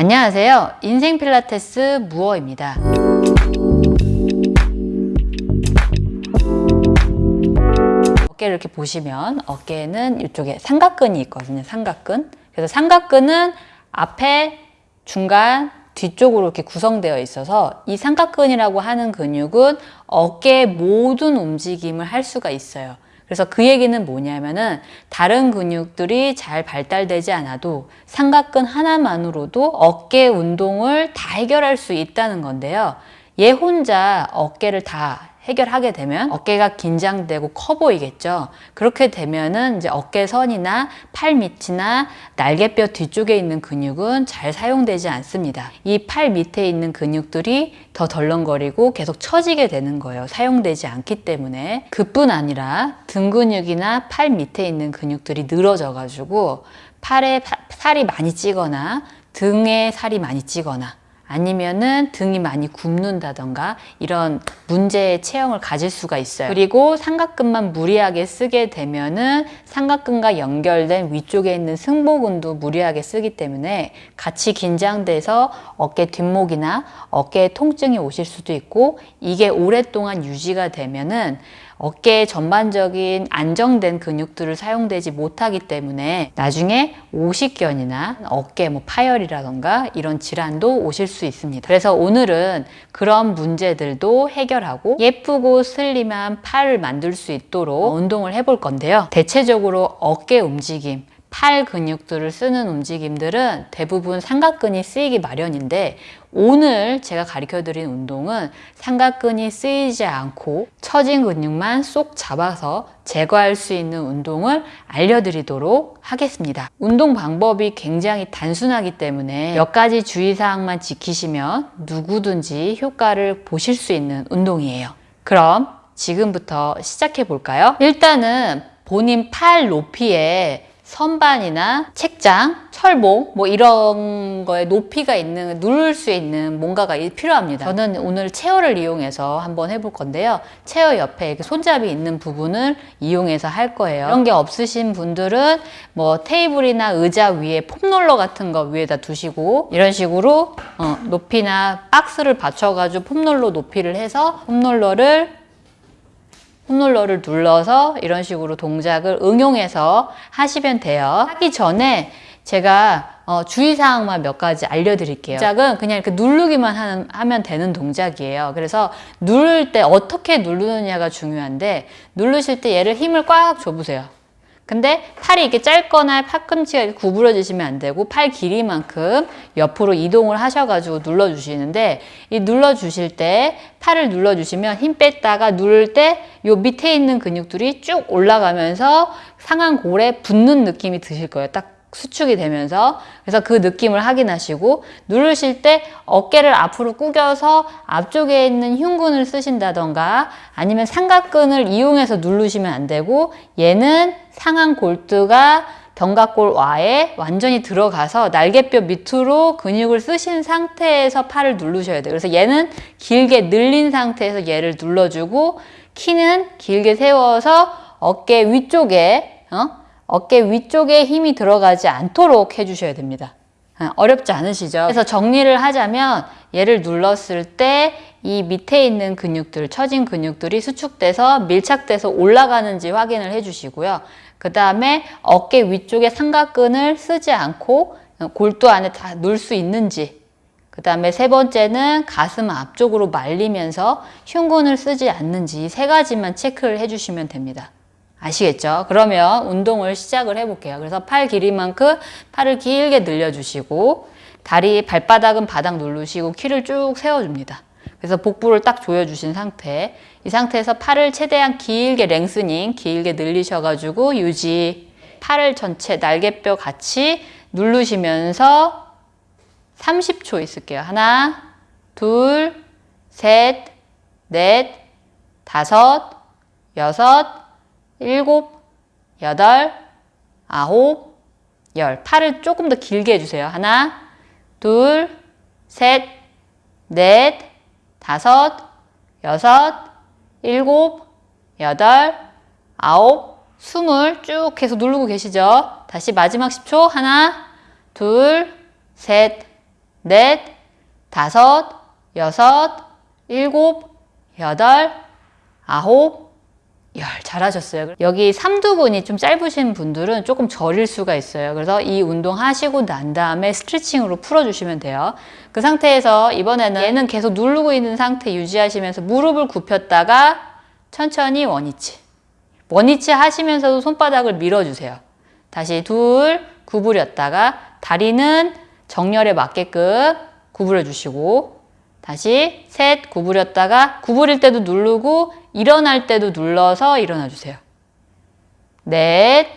안녕하세요. 인생 필라테스 무어입니다. 어깨를 이렇게 보시면 어깨에는 이쪽에 삼각근이 있거든요. 삼각근. 그래서 삼각근은 앞에, 중간, 뒤쪽으로 이렇게 구성되어 있어서 이 삼각근이라고 하는 근육은 어깨의 모든 움직임을 할 수가 있어요. 그래서 그 얘기는 뭐냐면은 다른 근육들이 잘 발달되지 않아도 삼각근 하나만으로도 어깨 운동을 다 해결할 수 있다는 건데요. 얘 혼자 어깨를 다 해결하게 되면 어깨가 긴장되고 커 보이겠죠. 그렇게 되면은 이제 어깨선이나 팔 밑이나 날개뼈 뒤쪽에 있는 근육은 잘 사용되지 않습니다. 이 팔 밑에 있는 근육들이 더 덜렁거리고 계속 처지게 되는 거예요. 사용되지 않기 때문에. 그뿐 아니라 등 근육이나 팔 밑에 있는 근육들이 늘어져 가지고 팔에 살이 많이 찌거나 등에 살이 많이 찌거나 아니면은 등이 많이 굽는다던가 이런 문제의 체형을 가질 수가 있어요. 그리고 삼각근만 무리하게 쓰게 되면은 삼각근과 연결된 위쪽에 있는 승모근도 무리하게 쓰기 때문에 같이 긴장돼서 어깨 뒷목이나 어깨에 통증이 오실 수도 있고 이게 오랫동안 유지가 되면은 어깨의 전반적인 안정된 근육들을 사용되지 못하기 때문에 나중에 오십견이나 어깨 뭐 파열이라던가 이런 질환도 오실 수 있습니다. 그래서 오늘은 그런 문제들도 해결하고 예쁘고 슬림한 팔을 만들 수 있도록 운동을 해볼 건데요. 대체적으로 어깨 움직임, 팔 근육들을 쓰는 움직임들은 대부분 삼각근이 쓰이기 마련인데 오늘 제가 가르쳐 드린 운동은 삼각근이 쓰이지 않고 처진 근육만 쏙 잡아서 제거할 수 있는 운동을 알려드리도록 하겠습니다. 운동 방법이 굉장히 단순하기 때문에 몇 가지 주의사항만 지키시면 누구든지 효과를 보실 수 있는 운동이에요. 그럼 지금부터 시작해 볼까요? 일단은 본인 팔 높이에 선반이나 책장, 철봉 뭐 이런 거에 높이가 있는 누를 수 있는 뭔가가 필요합니다. 저는 오늘 체어를 이용해서 한번 해볼 건데요. 체어 옆에 이렇게 손잡이 있는 부분을 이용해서 할 거예요. 이런 게 없으신 분들은 뭐 테이블이나 의자 위에 폼롤러 같은 거 위에다 두시고 이런 식으로 어, 높이나 박스를 받쳐가지고 폼롤러 높이를 해서 폼롤러를 홈롤러를 눌러서 이런 식으로 동작을 응용해서 하시면 돼요. 하기 전에 제가 어, 주의사항만 몇 가지 알려드릴게요. 동작은 그냥 이렇게 누르기만 하는, 하면 되는 동작이에요. 그래서 누를 때 어떻게 누르느냐가 중요한데 누르실 때 얘를 힘을 꽉 줘보세요. 근데 팔이 이렇게 짧거나 팔꿈치가 구부러지시면 안 되고 팔 길이만큼 옆으로 이동을 하셔가지고 눌러주시는데 이 눌러주실 때 팔을 눌러주시면 힘 뺐다가 누를 때 요 밑에 있는 근육들이 쭉 올라가면서 상한 골에 붙는 느낌이 드실 거예요. 딱 수축이 되면서 그래서 그 느낌을 확인하시고 누르실 때 어깨를 앞으로 꾸겨서 앞쪽에 있는 흉근을 쓰신다던가 아니면 삼각근을 이용해서 누르시면 안 되고 얘는 상한 골두가 견갑골 와에 완전히 들어가서 날개뼈 밑으로 근육을 쓰신 상태에서 팔을 누르셔야 돼요. 그래서 얘는 길게 늘린 상태에서 얘를 눌러주고 키는 길게 세워서 어깨 위쪽에 어? 어깨 위쪽에 힘이 들어가지 않도록 해주셔야 됩니다. 아, 어렵지 않으시죠? 그래서 정리를 하자면 얘를 눌렀을 때 이 밑에 있는 근육들, 처진 근육들이 수축돼서 밀착돼서 올라가는지 확인을 해주시고요. 그 다음에 어깨 위쪽에 삼각근을 쓰지 않고 골두 안에 다 넣을 수 있는지 그 다음에 세 번째는 가슴 앞쪽으로 말리면서 흉근을 쓰지 않는지 세 가지만 체크를 해주시면 됩니다. 아시겠죠? 그러면 운동을 시작을 해볼게요. 그래서 팔 길이만큼 팔을 길게 늘려주시고 다리 발바닥은 바닥 누르시고 키를 쭉 세워줍니다. 그래서 복부를 딱 조여주신 상태 이 상태에서 팔을 최대한 길게 랭스닝 길게 늘리셔가지고 유지 팔을 전체 날개뼈 같이 누르시면서 30초 있을게요. 하나 둘 셋, 넷, 다섯, 여섯, 일곱, 여덟, 아홉, 열. 팔을 조금 더 길게 해주세요. 하나, 둘, 셋, 넷, 다섯, 여섯, 일곱, 여덟, 아홉, 숨을 쭉 계속 누르고 계시죠? 다시 마지막 10초. 하나, 둘, 셋, 넷, 다섯, 여섯, 일곱, 여덟, 아홉, 열 잘하셨어요. 여기 삼두근이 좀 짧으신 분들은 조금 저릴 수가 있어요. 그래서 이 운동 하시고 난 다음에 스트레칭으로 풀어주시면 돼요. 그 상태에서 이번에는 얘는 계속 누르고 있는 상태 유지하시면서 무릎을 굽혔다가 천천히 원위치. 원위치 하시면서도 손바닥을 밀어주세요. 다시 둘 구부렸다가 다리는 정렬에 맞게끔 구부려 주시고 다시 셋 구부렸다가 구부릴 때도 누르고 일어날 때도 눌러서 일어나 주세요. 넷,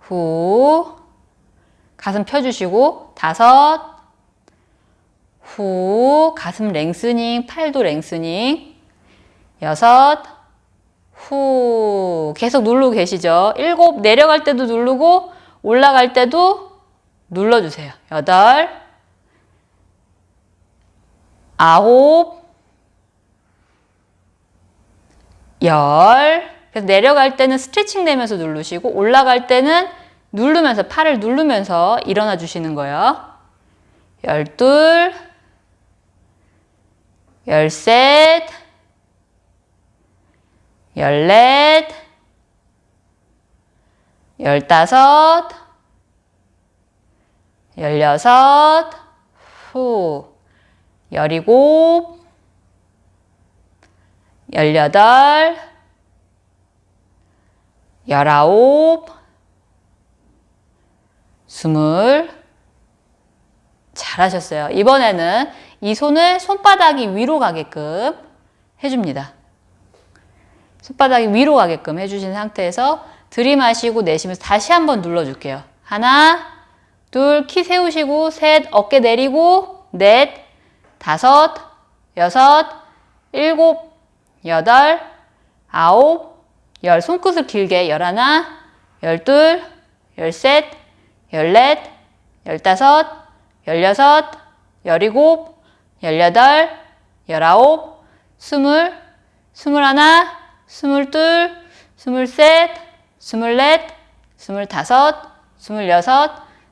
후, 가슴 펴주시고 다섯, 후, 가슴 랭스닝, 팔도 랭스닝, 여섯, 후, 계속 누르고 계시죠? 일곱, 내려갈 때도 누르고 올라갈 때도 눌러주세요. 여덟, 아홉, 열. 그래서 내려갈 때는 스트레칭 되면서 누르시고 올라갈 때는 누르면서 팔을 누르면서 일어나 주시는 거예요. 열둘, 열셋, 열넷, 열다섯, 열여섯, 후, 열일곱, 열여덟, 열아홉, 스물. 잘하셨어요. 이번에는 이 손을 손바닥이 위로 가게끔 해줍니다. 손바닥이 위로 가게끔 해주신 상태에서 들이마시고 내쉬면서 다시 한번 눌러줄게요. 하나, 둘, 키 세우시고, 셋, 어깨 내리고, 넷, 다섯, 여섯, 일곱, 여덟, 아홉, 열. 손끝을 길게 열하나, 열둘, 열셋, 열넷, 열다섯, 열여섯, 열일곱, 열여덟, 열아홉, 스물, 스물하나, 스물둘, 스물셋, 스물넷, 스물다섯, 스물여섯,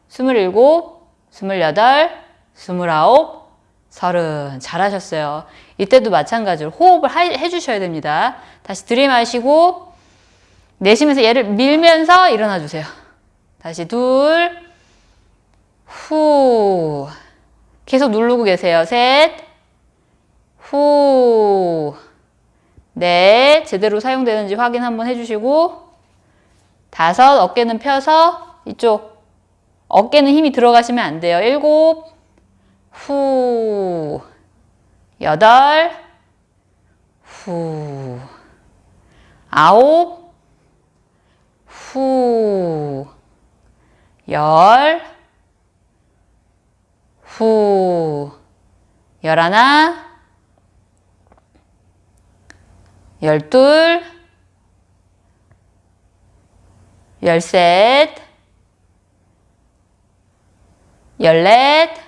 스물일곱, 스물여덟, 스물아홉, 서른. 잘하셨어요. 이때도 마찬가지로 호흡을 하, 해주셔야 됩니다. 다시 들이마시고 내쉬면서 얘를 밀면서 일어나 주세요. 다시 둘, 후. 계속 누르고 계세요. 셋, 후. 넷, 제대로 사용되는지 확인 한번 해주시고 다섯, 어깨는 펴서 이쪽 어깨는 힘이 들어가시면 안 돼요. 일곱, 후, 여덟, 후, 아홉, 후, 열, 후, 열하나, 열둘, 열셋, 열넷,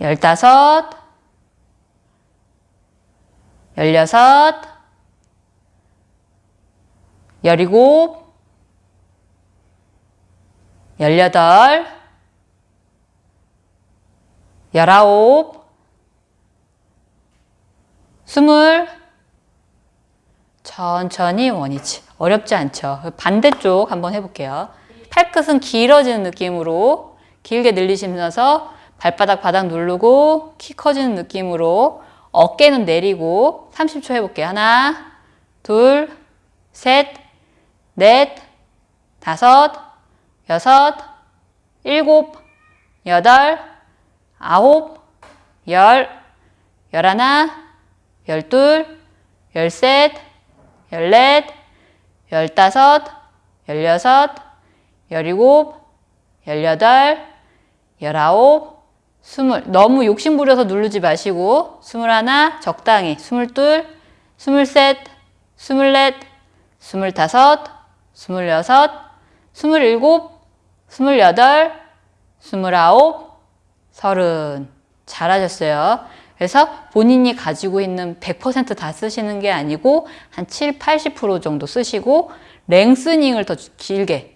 열다섯, 열여섯, 열일곱, 열여덟, 열아홉, 스물, 천천히 원위치. 어렵지 않죠? 반대쪽 한번 해볼게요. 팔끝은 길어지는 느낌으로 길게 늘리시면서 발바닥 바닥 누르고 키 커지는 느낌으로 어깨는 내리고 30초 해볼게요. 하나, 둘, 셋, 넷, 다섯, 여섯, 일곱, 여덟, 아홉, 열, 열하나, 열둘, 열셋, 열넷, 열다섯, 열여섯, 열일곱, 열여덟, 열아홉, 스물. 너무 욕심 부려서 누르지 마시고 스물하나 적당히 스물둘, 스물셋, 스물넷, 스물다섯, 스물여섯, 스물일곱, 스물여덟, 스물아홉, 서른. 잘하셨어요. 그래서 본인이 가지고 있는 100%다 쓰시는 게 아니고 한 7, 80% 정도 쓰시고 랭스닝을 더 길게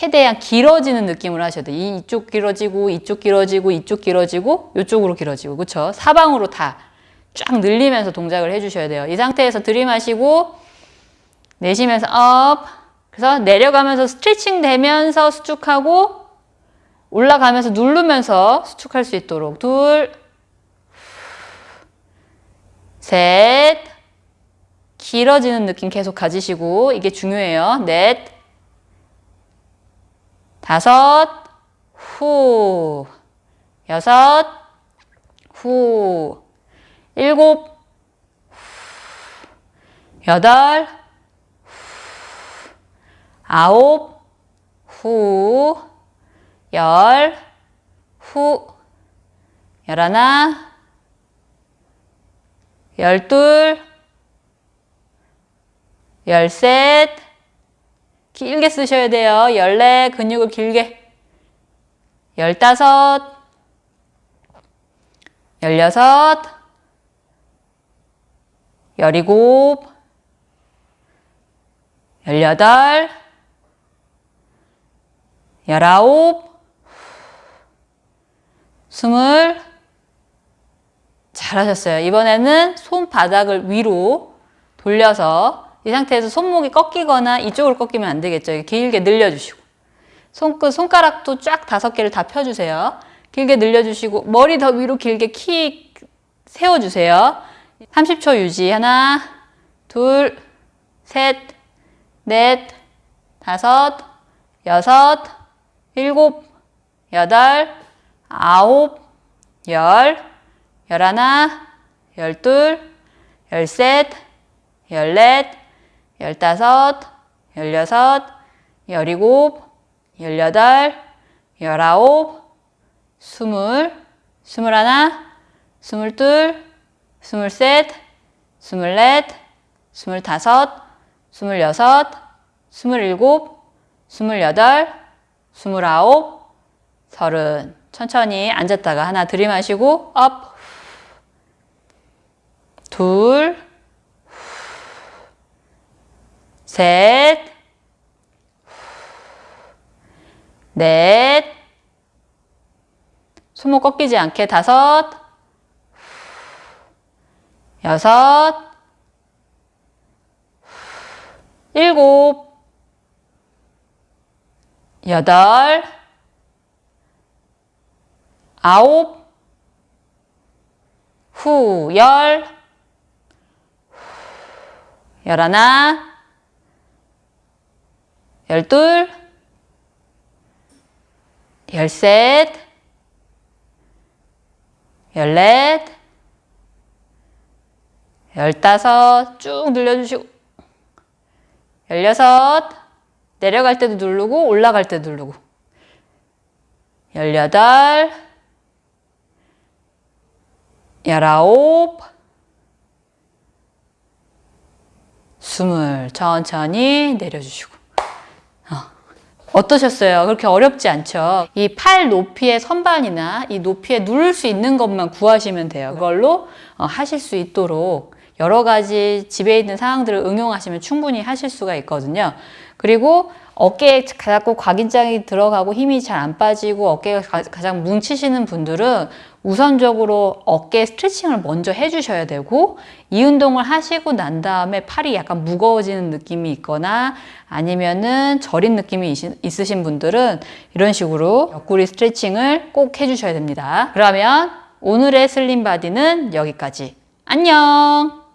최대한 길어지는 느낌으로 하셔야 돼요. 이- 이쪽 길어지고 이쪽 길어지고 이쪽 길어지고 이쪽으로 길어지고 그렇죠? 사방으로 다 쫙 늘리면서 동작을 해주셔야 돼요. 이 상태에서 들이마시고 내쉬면서 up 그래서 내려가면서 스트레칭 되면서 수축하고 올라가면서 누르면서 수축할 수 있도록 둘, 셋, 길어지는 느낌 계속 가지시고 이게 중요해요. 넷, 다섯, 후, 여섯, 후, 일곱, 여덟, 아홉, 후, 열, 후, 열하나, 열둘, 열셋, 길게 쓰셔야 돼요. 열네, 근육을 길게. 열다섯, 열여섯, 열일곱, 열여덟, 열아홉, 스물. 잘하셨어요. 이번에는 손바닥을 위로 돌려서 이 상태에서 손목이 꺾이거나 이쪽으로 꺾이면 안 되겠죠. 길게 늘려주시고 손끝, 손가락도 쫙 다섯 개를 다 펴주세요. 길게 늘려주시고 머리 더 위로 길게 키 세워주세요. 30초 유지. 하나, 둘, 셋, 넷, 다섯, 여섯, 일곱, 여덟, 아홉, 열, 열하나, 열둘, 열셋, 열넷, 열다섯, 열여섯, 열일곱, 열여덟, 열아홉, 스물, 스물하나, 스물둘, 스물셋, 스물넷, 스물다섯, 스물여섯, 스물일곱, 스물여덟, 스물아홉, 서른. 천천히 앉았다가 하나 들이마시고 up. 둘. 셋. 넷. 손목 꺾이지 않게 다섯. 여섯. 일곱. 여덟. 아홉, 후, 열, 열하나, 열둘, 열셋, 열넷, 열다섯, 쭉 늘려주시고, 열여섯, 내려갈 때도 누르고, 올라갈 때도 누르고, 열여덟, 열아홉, 스물 천천히 내려주시고 어. 어떠셨어요? 그렇게 어렵지 않죠? 이 팔 높이의 선반이나 이 높이에 누를 수 있는 것만 구하시면 돼요. 그걸로 어, 하실 수 있도록 여러 가지 집에 있는 상황들을 응용하시면 충분히 하실 수가 있거든요. 그리고 어깨에 자꾸 과긴장이 들어가고 힘이 잘 안 빠지고 어깨가 가- 가장 뭉치시는 분들은 우선적으로 어깨 스트레칭을 먼저 해주셔야 되고 이 운동을 하시고 난 다음에 팔이 약간 무거워지는 느낌이 있거나 아니면은 저린 느낌이 있으신 분들은 이런 식으로 옆구리 스트레칭을 꼭 해주셔야 됩니다. 그러면 오늘의 slim body는 여기까지. 안녕!